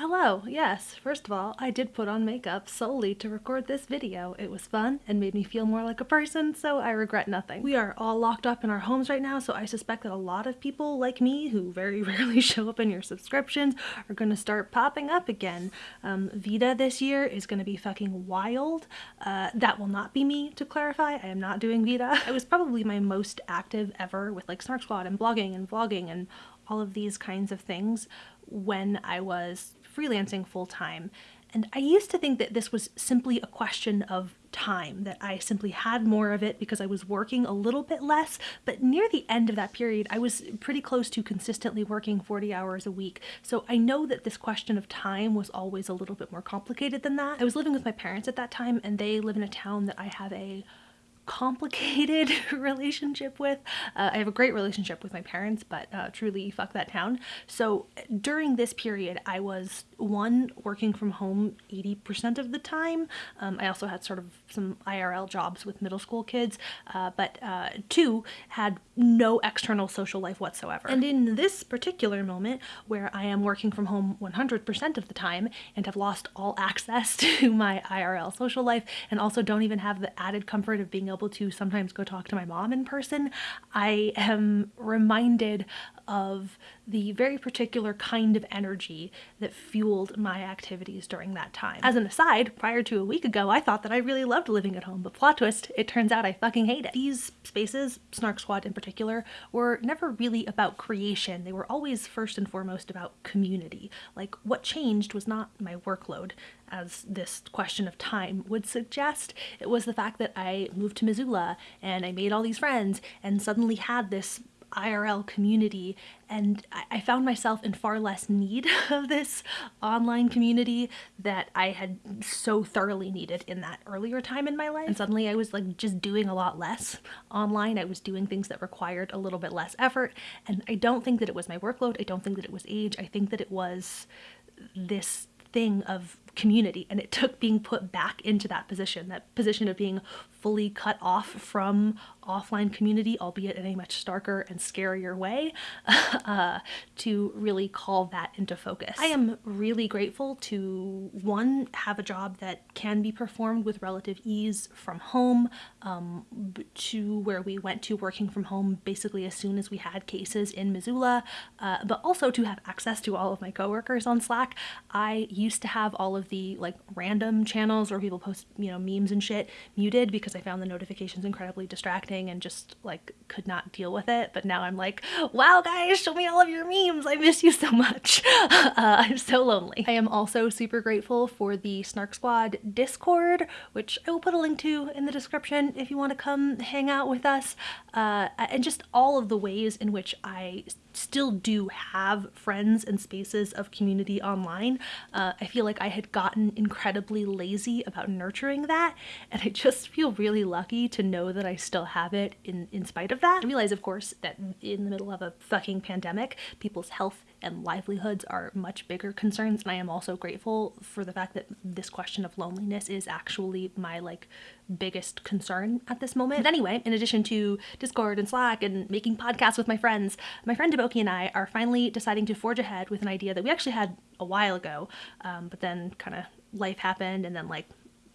Hello, yes, first of all, I did put on makeup solely to record this video. It was fun and made me feel more like a person, so I regret nothing. We are all locked up in our homes right now, so I suspect that a lot of people like me, who very rarely show up in your subscriptions, are gonna start popping up again. Um, VEDA this year is gonna be fucking wild. Uh, that will not be me, to clarify. I am not doing VEDA. I was probably my most active ever with like Snark Squad and blogging and vlogging and all of these kinds of things when I was freelancing full time. And I used to think that this was simply a question of time, that I simply had more of it because I was working a little bit less. But near the end of that period, I was pretty close to consistently working 40 hours a week. So I know that this question of time was always a little bit more complicated than that. I was living with my parents at that time, and they live in a town that I have a complicated relationship with. Uh, I have a great relationship with my parents, but uh, truly fuck that town. So during this period, I was one, working from home 80% of the time. Um, I also had sort of some IRL jobs with middle school kids, uh, but uh, two, had no external social life whatsoever. And in this particular moment, where I am working from home 100% of the time and have lost all access to my IRL social life and also don't even have the added comfort of being able to sometimes go talk to my mom in person, I am reminded of the very particular kind of energy that fueled my activities during that time. As an aside, prior to a week ago, I thought that I really loved living at home, but plot twist, it turns out I fucking hate it. These spaces, Snark Squad in particular, were never really about creation. They were always first and foremost about community. Like what changed was not my workload, as this question of time would suggest. It was the fact that I moved to Missoula and I made all these friends and suddenly had this IRL community and I found myself in far less need of this online community that I had so thoroughly needed in that earlier time in my life. And suddenly I was like just doing a lot less online. I was doing things that required a little bit less effort. And I don't think that it was my workload. I don't think that it was age. I think that it was this thing of community and it took being put back into that position that position of being fully cut off from offline community albeit in a much starker and scarier way uh, to really call that into focus. I am really grateful to one have a job that can be performed with relative ease from home um, to where we went to working from home basically as soon as we had cases in missoula uh, but also to have access to all of my coworkers on slack. I used to have all of the like random channels where people post, you know, memes and shit muted because I found the notifications incredibly distracting and just like could not deal with it. But now I'm like, wow, guys, show me all of your memes. I miss you so much. uh, I'm so lonely. I am also super grateful for the Snark Squad Discord, which I will put a link to in the description if you want to come hang out with us. Uh, and just all of the ways in which I still do have friends and spaces of community online. Uh, I feel like I had gotten incredibly lazy about nurturing that and I just feel really lucky to know that I still have it in, in spite of that. I realize of course that in the middle of a fucking pandemic people's health and livelihoods are much bigger concerns and I am also grateful for the fact that this question of loneliness is actually my like biggest concern at this moment. But anyway, in addition to Discord and Slack and making podcasts with my friends, my friend Deboki and I are finally deciding to forge ahead with an idea that we actually had a while ago, um, but then kind of life happened and then like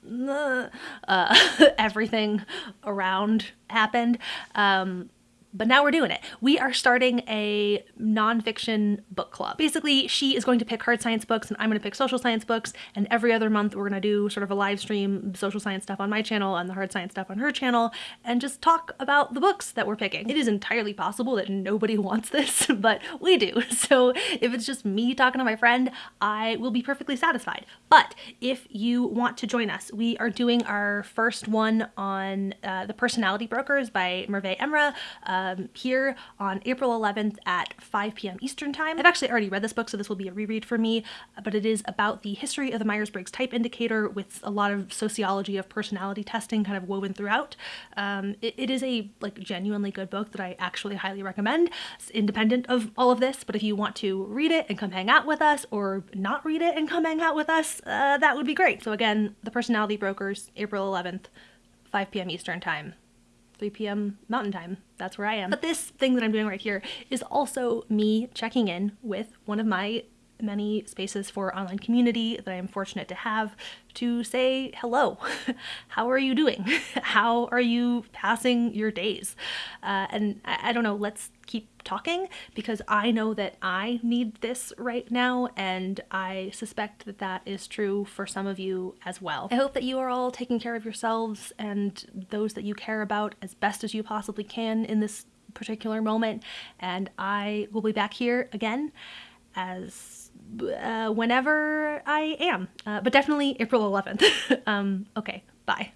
uh, everything around happened. Um, but now we're doing it. We are starting a nonfiction book club. Basically, she is going to pick hard science books and I'm going to pick social science books. And every other month, we're going to do sort of a live stream social science stuff on my channel and the hard science stuff on her channel and just talk about the books that we're picking. It is entirely possible that nobody wants this, but we do. So if it's just me talking to my friend, I will be perfectly satisfied. But if you want to join us, we are doing our first one on uh, The Personality Brokers by Merve Emra. Uh, um, here on April 11th at 5 p.m. Eastern Time. I've actually already read this book, so this will be a reread for me, but it is about the history of the Myers-Briggs type indicator with a lot of sociology of personality testing kind of woven throughout. Um, it, it is a like genuinely good book that I actually highly recommend. It's independent of all of this, but if you want to read it and come hang out with us or not read it and come hang out with us, uh, that would be great. So again, The Personality Brokers, April 11th, 5 p.m. Eastern Time. 3 p.m. Mountain Time. That's where I am. But this thing that I'm doing right here is also me checking in with one of my many spaces for online community that I am fortunate to have to say hello. How are you doing? How are you passing your days? Uh, and I, I don't know, let's keep talking because I know that I need this right now, and I suspect that that is true for some of you as well. I hope that you are all taking care of yourselves and those that you care about as best as you possibly can in this particular moment, and I will be back here again as uh, whenever I am, uh, but definitely April 11th. um, okay, bye.